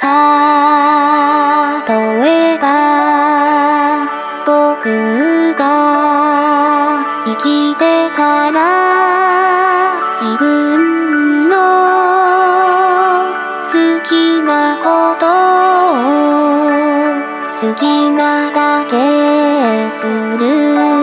例えば、僕が生きてたら、自分の好きなことを好きなだけする。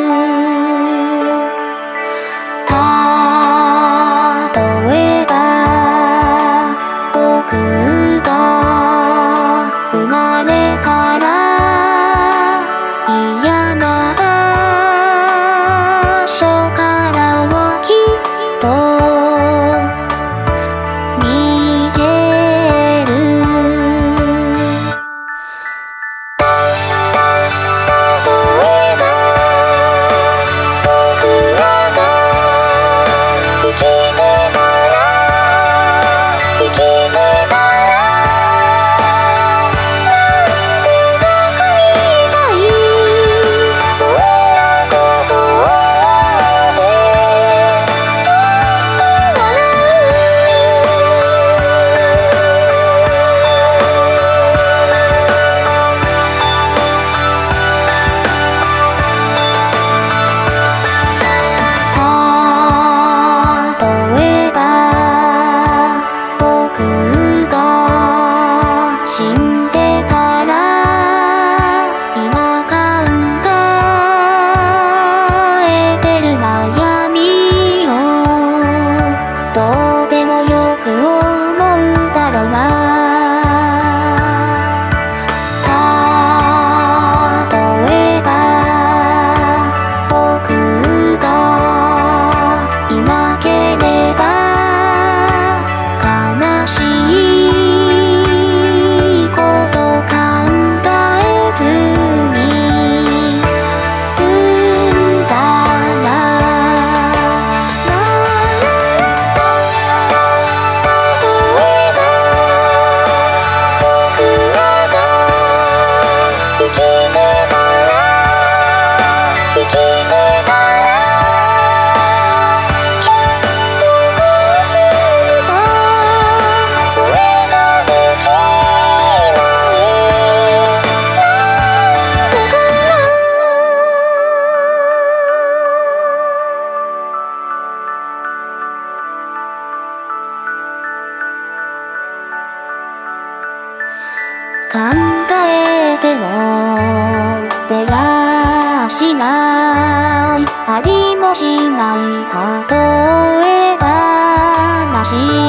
考えても出がしないありもしない例え話。